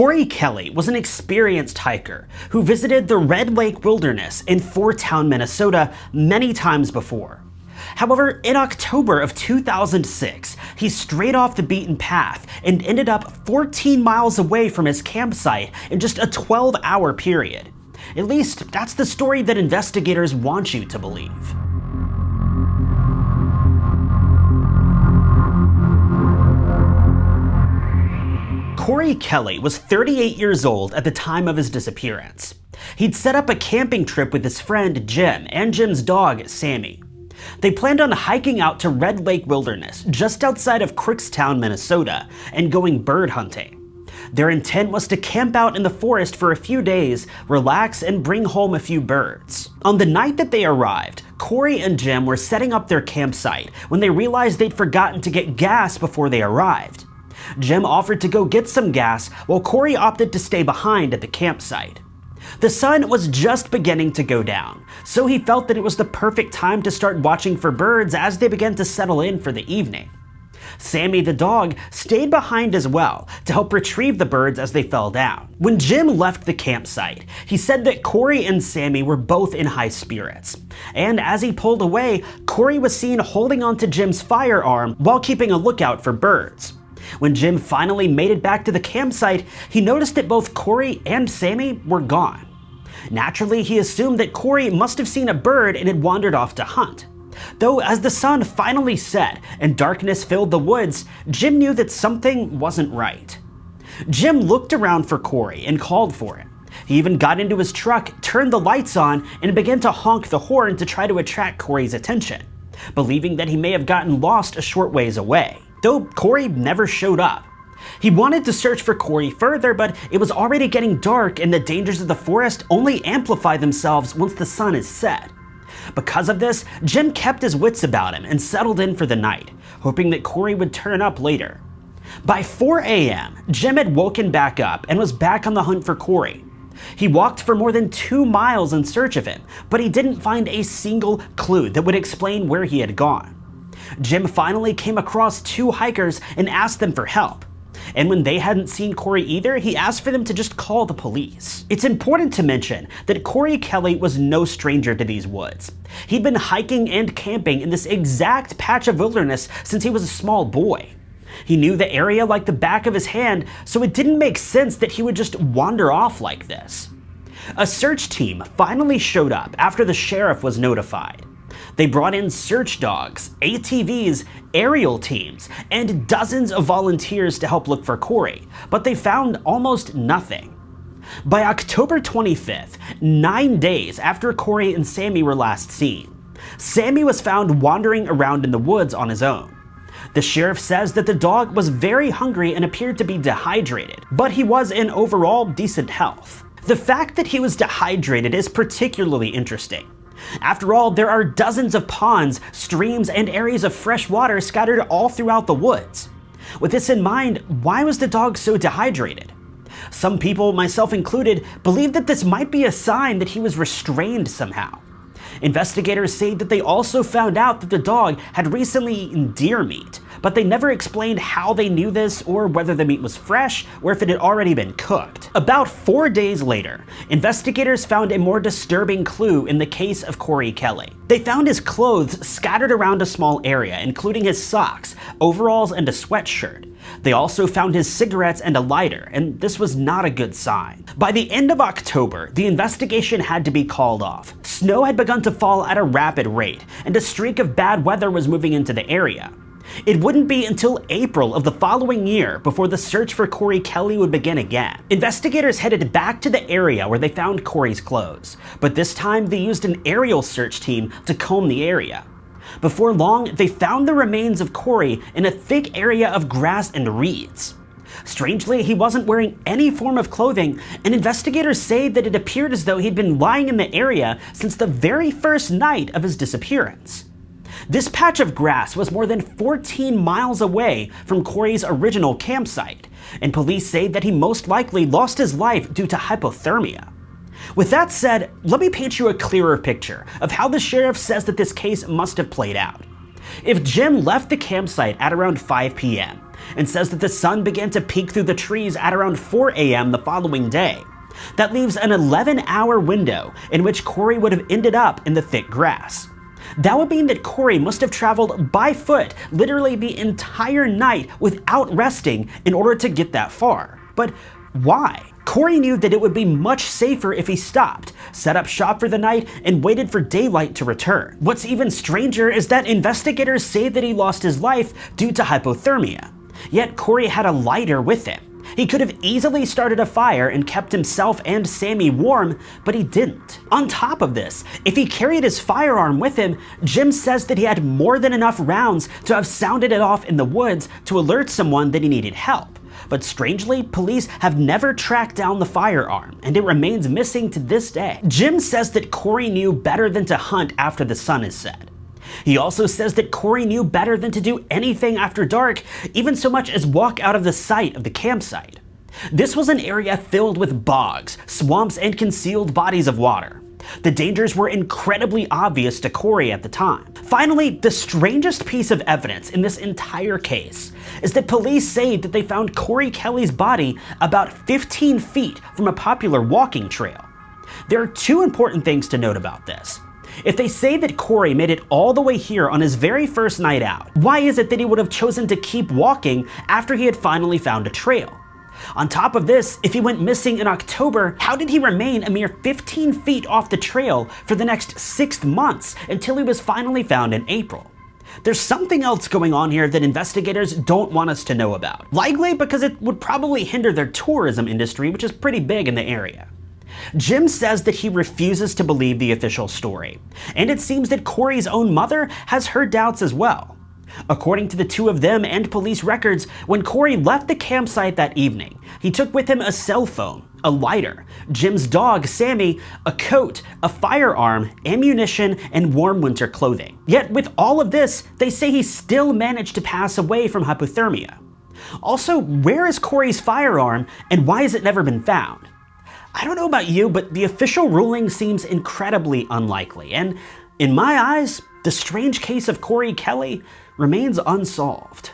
Corey Kelly was an experienced hiker who visited the Red Lake Wilderness in Fourtown, Minnesota many times before. However, in October of 2006, he strayed off the beaten path and ended up 14 miles away from his campsite in just a 12 hour period. At least, that's the story that investigators want you to believe. Corey Kelly was 38 years old at the time of his disappearance. He'd set up a camping trip with his friend Jim and Jim's dog, Sammy. They planned on hiking out to Red Lake Wilderness, just outside of Crickstown, Minnesota, and going bird hunting. Their intent was to camp out in the forest for a few days, relax, and bring home a few birds. On the night that they arrived, Corey and Jim were setting up their campsite when they realized they'd forgotten to get gas before they arrived. Jim offered to go get some gas, while Corey opted to stay behind at the campsite. The sun was just beginning to go down, so he felt that it was the perfect time to start watching for birds as they began to settle in for the evening. Sammy the dog stayed behind as well to help retrieve the birds as they fell down. When Jim left the campsite, he said that Corey and Sammy were both in high spirits. And as he pulled away, Corey was seen holding onto Jim's firearm while keeping a lookout for birds. When Jim finally made it back to the campsite, he noticed that both Corey and Sammy were gone. Naturally, he assumed that Corey must have seen a bird and had wandered off to hunt. Though as the sun finally set and darkness filled the woods, Jim knew that something wasn't right. Jim looked around for Corey and called for him. He even got into his truck, turned the lights on, and began to honk the horn to try to attract Corey's attention, believing that he may have gotten lost a short ways away though Corey never showed up. He wanted to search for Corey further, but it was already getting dark and the dangers of the forest only amplify themselves once the sun is set. Because of this, Jim kept his wits about him and settled in for the night, hoping that Corey would turn up later. By 4 a.m., Jim had woken back up and was back on the hunt for Corey. He walked for more than two miles in search of him, but he didn't find a single clue that would explain where he had gone. Jim finally came across two hikers and asked them for help. And when they hadn't seen Corey either, he asked for them to just call the police. It's important to mention that Corey Kelly was no stranger to these woods. He'd been hiking and camping in this exact patch of wilderness since he was a small boy. He knew the area like the back of his hand, so it didn't make sense that he would just wander off like this. A search team finally showed up after the sheriff was notified. They brought in search dogs, ATVs, aerial teams, and dozens of volunteers to help look for Corey, but they found almost nothing. By October 25th, nine days after Corey and Sammy were last seen, Sammy was found wandering around in the woods on his own. The sheriff says that the dog was very hungry and appeared to be dehydrated, but he was in overall decent health. The fact that he was dehydrated is particularly interesting, after all, there are dozens of ponds, streams, and areas of fresh water scattered all throughout the woods. With this in mind, why was the dog so dehydrated? Some people, myself included, believe that this might be a sign that he was restrained somehow. Investigators say that they also found out that the dog had recently eaten deer meat, but they never explained how they knew this or whether the meat was fresh or if it had already been cooked. About four days later, investigators found a more disturbing clue in the case of Corey Kelly. They found his clothes scattered around a small area, including his socks, overalls, and a sweatshirt. They also found his cigarettes and a lighter, and this was not a good sign. By the end of October, the investigation had to be called off. Snow had begun to fall at a rapid rate, and a streak of bad weather was moving into the area. It wouldn't be until April of the following year before the search for Corey Kelly would begin again. Investigators headed back to the area where they found Corey's clothes, but this time they used an aerial search team to comb the area. Before long, they found the remains of Corey in a thick area of grass and reeds. Strangely, he wasn't wearing any form of clothing, and investigators say that it appeared as though he'd been lying in the area since the very first night of his disappearance. This patch of grass was more than 14 miles away from Corey's original campsite, and police say that he most likely lost his life due to hypothermia. With that said, let me paint you a clearer picture of how the sheriff says that this case must have played out. If Jim left the campsite at around 5 p.m., and says that the sun began to peek through the trees at around 4 a.m. the following day. That leaves an 11 hour window in which Corey would have ended up in the thick grass. That would mean that Corey must have traveled by foot literally the entire night without resting in order to get that far. But why? Corey knew that it would be much safer if he stopped, set up shop for the night, and waited for daylight to return. What's even stranger is that investigators say that he lost his life due to hypothermia. Yet Corey had a lighter with him. He could have easily started a fire and kept himself and Sammy warm, but he didn't. On top of this, if he carried his firearm with him, Jim says that he had more than enough rounds to have sounded it off in the woods to alert someone that he needed help. But strangely, police have never tracked down the firearm, and it remains missing to this day. Jim says that Corey knew better than to hunt after the sun is set. He also says that Corey knew better than to do anything after dark, even so much as walk out of the sight of the campsite. This was an area filled with bogs, swamps, and concealed bodies of water. The dangers were incredibly obvious to Corey at the time. Finally, the strangest piece of evidence in this entire case is that police say that they found Corey Kelly's body about 15 feet from a popular walking trail. There are two important things to note about this. If they say that Corey made it all the way here on his very first night out, why is it that he would have chosen to keep walking after he had finally found a trail? On top of this, if he went missing in October, how did he remain a mere 15 feet off the trail for the next six months until he was finally found in April? There's something else going on here that investigators don't want us to know about. Likely because it would probably hinder their tourism industry, which is pretty big in the area. Jim says that he refuses to believe the official story, and it seems that Corey's own mother has her doubts as well. According to the two of them and police records, when Corey left the campsite that evening, he took with him a cell phone, a lighter, Jim's dog, Sammy, a coat, a firearm, ammunition, and warm winter clothing. Yet with all of this, they say he still managed to pass away from hypothermia. Also, where is Corey's firearm and why has it never been found? I don't know about you, but the official ruling seems incredibly unlikely, and in my eyes, the strange case of Corey Kelly remains unsolved.